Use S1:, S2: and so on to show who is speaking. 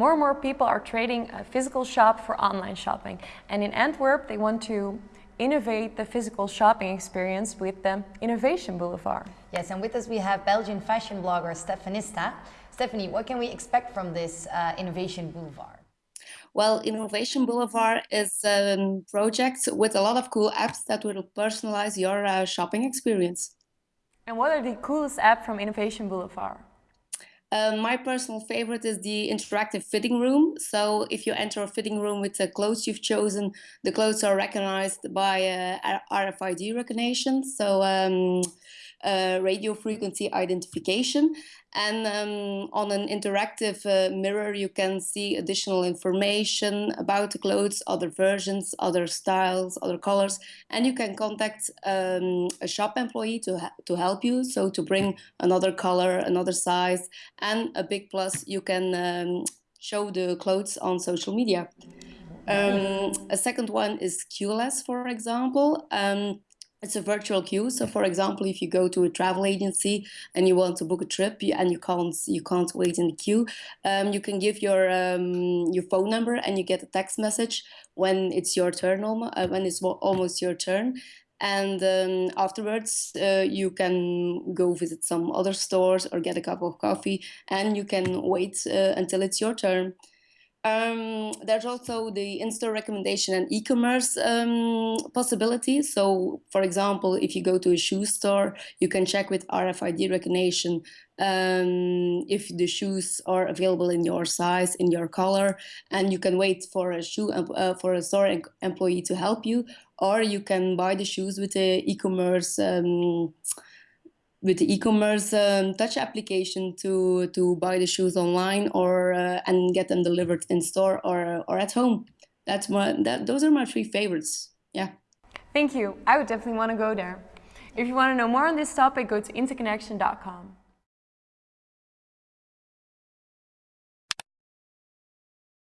S1: More and more people are trading a physical shop for online shopping. And in Antwerp, they want to innovate the physical shopping experience with the Innovation Boulevard.
S2: Yes, and with us we have Belgian fashion blogger Stefanista. Stephanie, what can we expect from this uh, Innovation Boulevard?
S3: Well, Innovation Boulevard is a project with a lot of cool apps that will personalize your uh, shopping experience.
S1: And what are the coolest apps from Innovation Boulevard?
S3: Uh, my personal favorite is the interactive fitting room. So if you enter a fitting room with the clothes you've chosen, the clothes are recognized by uh, RFID recognition. So um, uh, radio frequency identification. And um, on an interactive uh, mirror, you can see additional information about the clothes, other versions, other styles, other colors, and you can contact um, a shop employee to, to help you. So to bring another color, another size, and a big plus, you can um, show the clothes on social media. Um, a second one is Queuless, for example. Um, it's a virtual queue. So, for example, if you go to a travel agency and you want to book a trip and you can't you can't wait in the queue, um, you can give your um, your phone number and you get a text message when it's your turn, uh, when it's almost your turn. And um, afterwards, uh, you can go visit some other stores or get a cup of coffee, and you can wait uh, until it's your turn. Um, there's also the in-store recommendation and e-commerce um, possibilities. So, for example, if you go to a shoe store, you can check with RFID recognition um, if the shoes are available in your size, in your color, and you can wait for a shoe uh, for a store employee to help you, or you can buy the shoes with the e-commerce um, with the e-commerce um, touch application to to buy the shoes online or uh, and get them delivered in store or or at home. That's my that those are my three favorites. Yeah.
S1: Thank you. I would definitely want to go there. If you want to know more on this topic, go to interconnection.com.